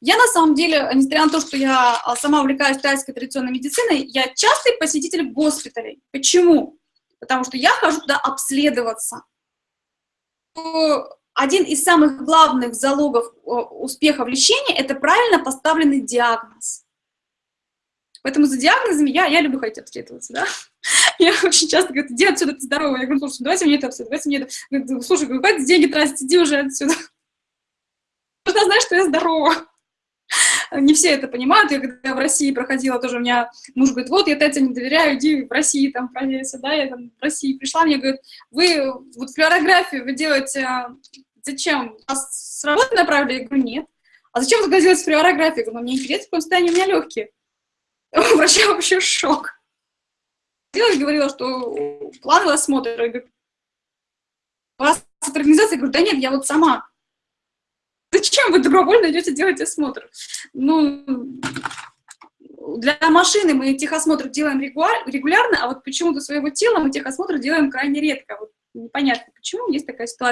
Я на самом деле, несмотря на то, что я а, сама увлекаюсь тайской традиционной медициной, я частый посетитель госпиталей. Почему? Потому что я хожу туда обследоваться. Один из самых главных залогов успеха в лечении – это правильно поставленный диагноз. Поэтому за диагнозами я, я люблю ходить обследоваться, да. Я очень часто говорю, иди отсюда, ты здоровая. Я говорю, слушай, давайте мне это обследовать, давайте мне это. Слушай, говорю, хватит деньги тратить, иди уже отсюда. Нужно знать, что я здорова. Не все это понимают. Я когда в России проходила, тоже у меня муж говорит, вот, я Тете не доверяю, иди в России там проверься, да, я там в России пришла, мне говорит, вы вот флюорографию вы делаете, а, зачем? Вас с работы направили? Я говорю, нет. А зачем вы делаете флюорографию? Я говорю, ну, мне интересно, в каком состоянии у меня легкие. У врача вообще шок. Я говорила, что плановый осмотр. Я говорю, вас от организации? Я говорю, да нет, я вот сама. Зачем вы добровольно идете делать осмотр? Ну, для машины мы техосмотр делаем регулярно, а вот почему-то своего тела мы техосмотр делаем крайне редко. Вот непонятно, почему есть такая ситуация.